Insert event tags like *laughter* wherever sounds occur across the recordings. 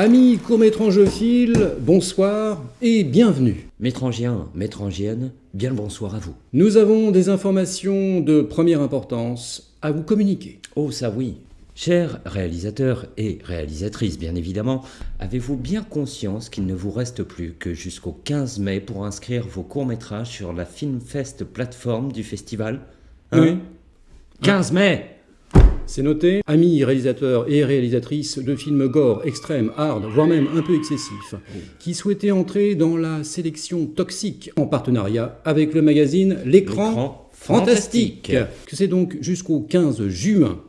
Amis courts-métrangophiles, bonsoir et bienvenue. Métrangiens, métrangiennes, bien le bonsoir à vous. Nous avons des informations de première importance à vous communiquer. Oh ça oui. Chers réalisateurs et réalisatrices, bien évidemment, avez-vous bien conscience qu'il ne vous reste plus que jusqu'au 15 mai pour inscrire vos courts-métrages sur la Filmfest plateforme du festival? Hein? Oui. 15 mai C'est noté, amis réalisateurs et réalisatrices de films gore, extrêmes, hard, voire même un peu excessifs, qui souhaitaient entrer dans la sélection toxique en partenariat avec le magazine L'écran fantastique. fantastique. Que c'est donc jusqu'au 15 juin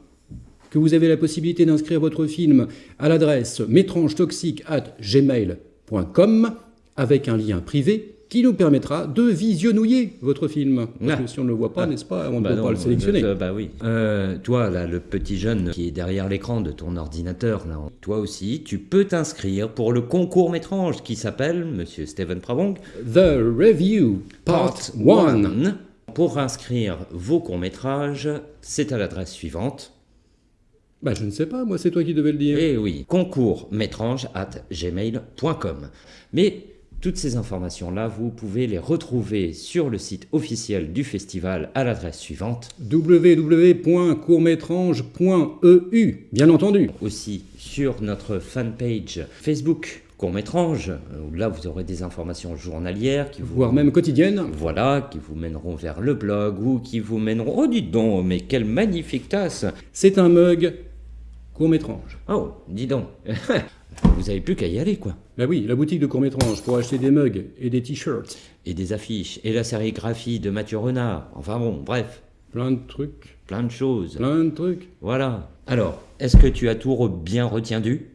que vous avez la possibilité d'inscrire votre film à l'adresse métrangetoxique at gmail.com avec un lien privé qui nous permettra de visionnouiller votre film. Parce que Ah. si on ne le voit pas, Ah. n'est-ce pas, on ne Bah peut non, pas le sélectionner. euh, bah oui. Euh, toi, là, le petit jeune qui est derrière l'écran de ton ordinateur, là, toi aussi, tu peux t'inscrire pour le concours métrange qui s'appelle, monsieur Steven Pravong, The Review Part 1. One. Pour inscrire vos courts-métrages, c'est à l'adresse suivante. Bah, je ne sais pas, moi, c'est toi qui devais le dire. Eh oui, concours métrange at gmail.com. Mais toutes ces informations-là, vous pouvez les retrouver sur le site officiel du festival à l'adresse suivante. www.courtmétrange.eu, bien entendu. Aussi sur notre fanpage Facebook court-métrange, où là vous aurez des informations journalières qui vous... Voire même quotidienne. Voilà, qui vous mèneront vers le blog ou qui vous mèneront... Oh, dites donc, mais quelle magnifique tasse C'est un mug court-métrange. Oh, dis donc *laughs* Vous avez plus qu'à y aller, quoi. Bah oui, la boutique de court-métrange pour acheter des mugs et des t-shirts. Et des affiches, et la sérigraphie de Mathieu Renard. Enfin bon, bref, Plein de trucs, plein de choses. plein de trucs. Voilà. Alors, est-ce que tu as tout re- bien retenu?